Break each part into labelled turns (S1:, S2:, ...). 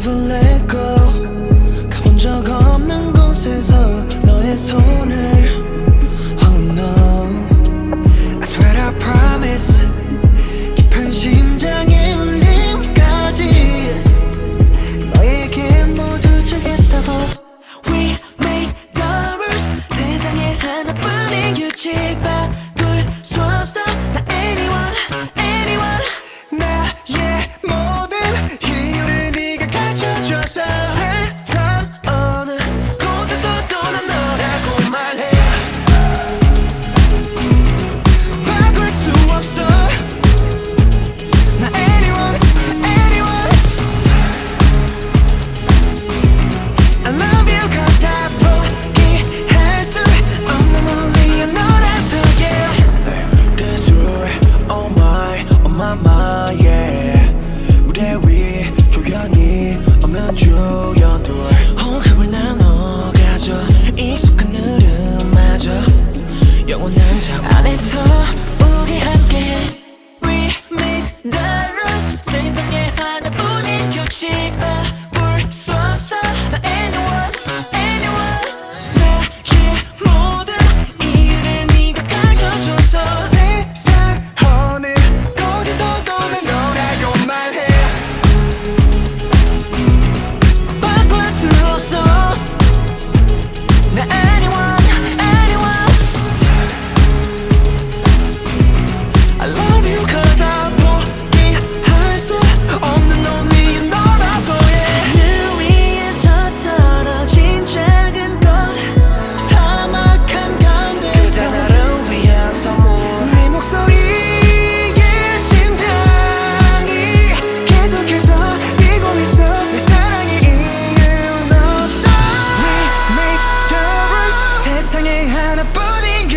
S1: never let go my, yeah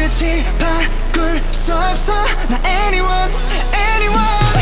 S1: 끝이 바꿀 수 없어. 나 anyone anyone.